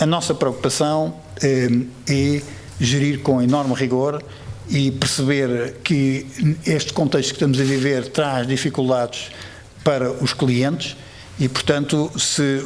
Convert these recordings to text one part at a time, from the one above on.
A nossa preocupação eh, é gerir com enorme rigor e perceber que este contexto que estamos a viver traz dificuldades para os clientes e, portanto, se,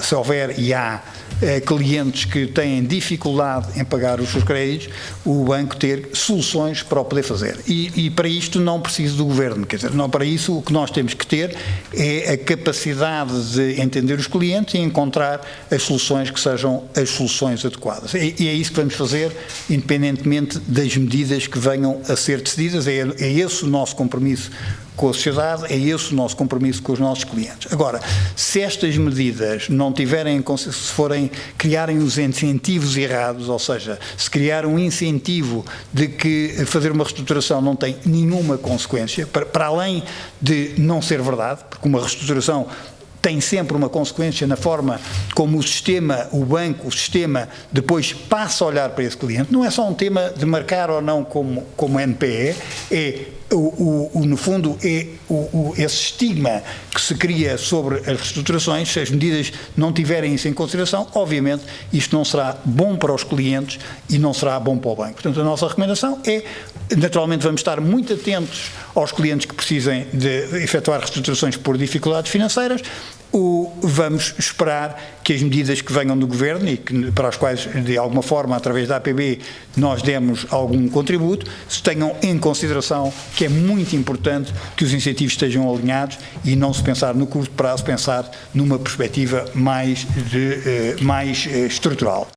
se houver e há eh, clientes que têm dificuldade em pagar os seus créditos, o banco ter soluções para o poder fazer. E, e, para isto não precisa do governo, quer dizer, não para isso o que nós temos que ter é a capacidade de entender os clientes e encontrar as soluções que sejam as soluções adequadas. E, e é isso que vamos fazer, independentemente das medidas que venham a ser decididas, é, é esse o nosso compromisso com a sociedade, é esse o nosso compromisso com os nossos clientes. Agora, se estas medidas não tiverem, se forem, criarem os incentivos errados, ou seja, se criar um incentivo de que fazer uma reestruturação não tem nenhuma consequência, para, para além de não ser verdade, porque uma reestruturação tem sempre uma consequência na forma como o sistema, o banco, o sistema, depois passa a olhar para esse cliente. Não é só um tema de marcar ou não como, como NPE, é o, o, no fundo, é o, esse estigma que se cria sobre as reestruturações, se as medidas não tiverem isso em consideração, obviamente isto não será bom para os clientes e não será bom para o banco. Portanto, a nossa recomendação é, naturalmente vamos estar muito atentos aos clientes que precisem de efetuar reestruturações por dificuldades financeiras, o, vamos esperar que as medidas que venham do Governo e que, para as quais, de alguma forma, através da APB, nós demos algum contributo, se tenham em consideração que é muito importante que os incentivos estejam alinhados e não se pensar no curto prazo, pensar numa perspectiva mais, de, eh, mais eh, estrutural.